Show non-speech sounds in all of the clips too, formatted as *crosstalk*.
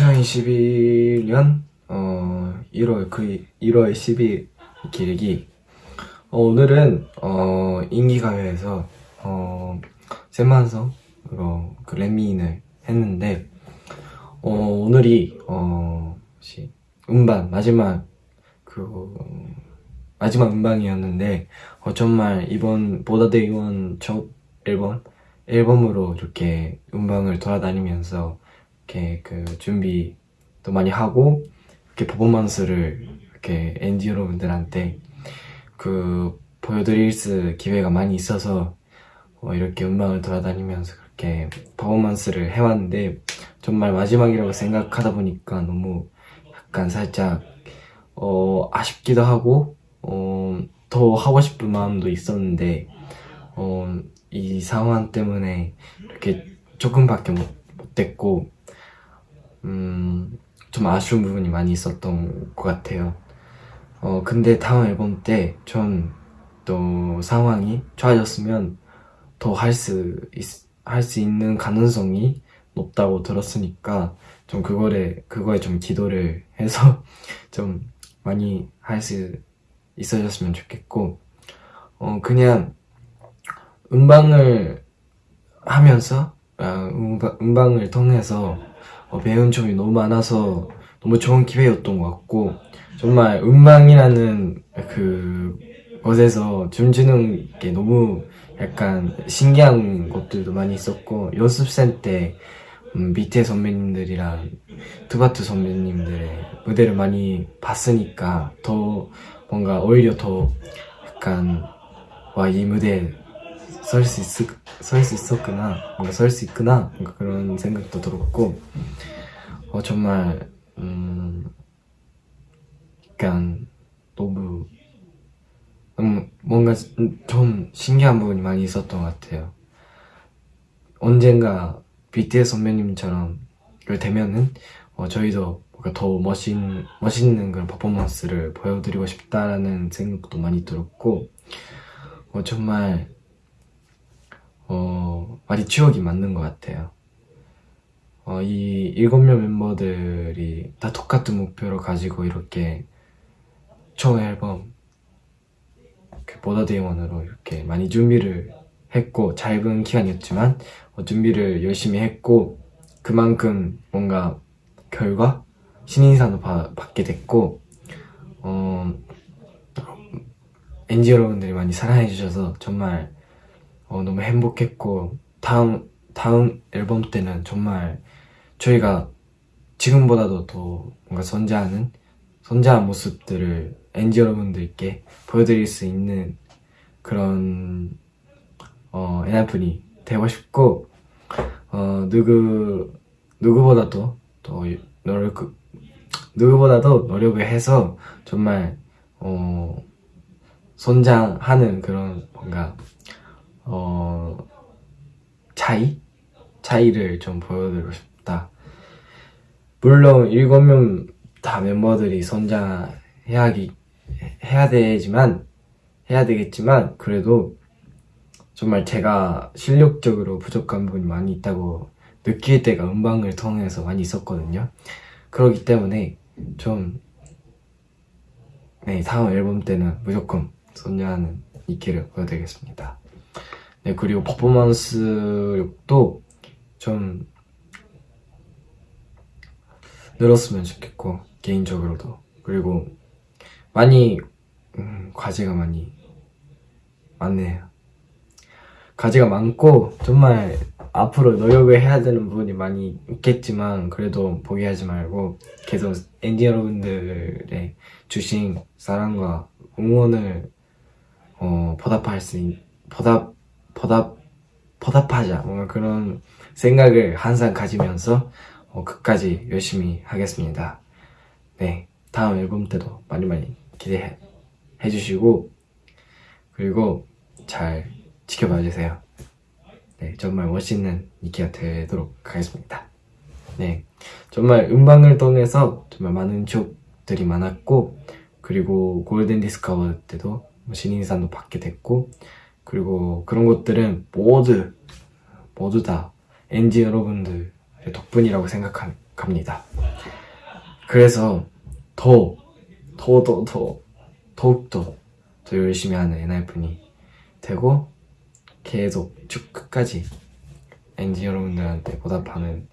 2021년 어 1월 그 1월 10일 기르기. 어, 오늘은 어 인기 가요에서 어 세만성으로 그 렛미인을 했는데 어 오늘이 어 혹시 음반 마지막 그 마지막 음방이었는데 어, 정말 이번 보다데이원 첫 앨범 앨범으로 이렇게 음방을 돌아다니면서 이렇게 그 준비도 많이 하고 이렇게 퍼포먼스를 이렇게 엔지 여러분들한테 그 보여드릴 수 기회가 많이 있어서 어, 이렇게 음방을 돌아다니면서 그렇게 퍼포먼스를 해왔는데 정말 마지막이라고 생각하다 보니까 너무 약간 살짝 어, 아쉽기도 하고 어, 더 하고 싶은 마음도 있었는데 어, 이 상황 때문에 이렇게 조금밖에 못, 못 됐고 음, 좀 아쉬운 부분이 많이 있었던 것 같아요. 어, 근데 다음 앨범 때 전 또 상황이 좋아졌으면 더 할 수, 할 수 있는 가능성이 높다고 들었으니까 좀 그거에, 그거에 좀 기도를 해서 *laughs* 좀 많이 할 수 있어졌으면 좋겠고, 어, 그냥 음방을 하면서, 아, 음방, 음방을 통해서 어, 배운 점이 너무 많아서 너무 좋은 기회였던 것 같고 정말 음방이라는 그 것에서 춤추는 게 너무 약간 신기한 것들도 많이 있었고 연습생 때 음, 밑에 선배님들이랑 투바투 선배님들의 무대를 많이 봤으니까 더 뭔가 오히려 더 약간 와 이 무대에 설 수 있을 설 수 있었구나. 뭔가 설 수 있구나. 뭔가 그런 생각도 들었고. 어 정말 음 약간 너무 음, 뭔가 좀 신기한 부분이 많이 있었던 것 같아요. 언젠가 BTS 선배님처럼 되면은 어, 저희도 뭔가 더 멋있, 멋있는 그런 퍼포먼스를 보여드리고 싶다라는 생각도 많이 들었고 어, 정말 어, 많이 추억이 맞는 것 같아요. 어, 이 일곱 명 멤버들이 다 똑같은 목표를 가지고 이렇게 총 앨범 그 보더데이원으로 이렇게 많이 준비를 했고 짧은 기간이었지만 어, 준비를 열심히 했고 그만큼 뭔가 결과 신인상도 바, 받게 됐고 어, 엔지 여러분들이 많이 사랑해 주셔서 정말 어, 너무 행복했고 다음 다음 앨범 때는 정말 저희가 지금보다도 더 뭔가 선자하는 선자한 모습들을 엔지 여러분들께 보여드릴 수 있는 그런 어, 엔하분이 되고 싶고 어, 누구 누구보다도 더 노력 누구보다도 노력을 해서 정말 어, 선장하는 그런 뭔가 어, 차이? 차이를 좀 보여드리고 싶다. 물론 일곱 명다 멤버들이 선장해야 해야 되지만, 해야 되겠지만, 그래도 정말 제가 실력적으로 부족한 부분이 많이 있다고 느낄 때가 음방을 통해서 많이 있었거든요. 그렇기 때문에 좀, 네, 다음 앨범 때는 무조건 선장하는 이키를 보여드리겠습니다. 네, 그리고 퍼포먼스력도 좀 늘었으면 좋겠고 개인적으로도. 그리고 많이 음, 과제가 많이 많네요. 과제가 많고 정말 앞으로 노력을 해야 되는 부분이 많이 있겠지만 그래도 포기하지 말고 계속 엔디 여러분들의 주신 사랑과 응원을 어, 보답할 수 있, 보답 보답, 보답하자. 뭔가 그런 생각을 항상 가지면서 어, 끝까지 열심히 하겠습니다. 네 다음 앨범 때도 많이 많이 기대해 주시고 그리고 잘 지켜봐 주세요. 네 정말 멋있는 니키가 되도록 하겠습니다. 네 정말 음방을 통해서 정말 많은 추억들이 많았고 그리고 골든 디스크 때도 뭐 신인상도 받게 됐고 그리고 그런 것들은 모두 모두 다 엔진 여러분들 덕분이라고 생각합니다. 그래서 더, 더, 더, 더, 더욱더 더 열심히 하는 엔하이픈이 되고, 계속 쭉 끝까지 엔진 여러분들한테 보답하는,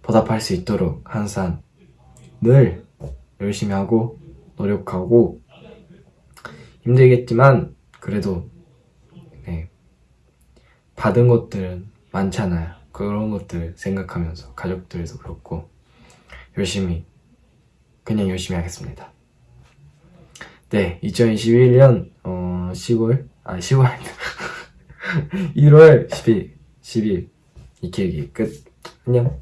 보답할 수 있도록 항상 늘 열심히 하고, 노력하고, 힘들겠지만, 그래도, 네, 받은 것들은 많잖아요. 그런 것들 생각하면서 가족들도 그렇고 열심히 그냥 열심히 하겠습니다. 네, 2021년 어 10월 아 10월 1월 10일 10일 이 기획이 끝. 안녕.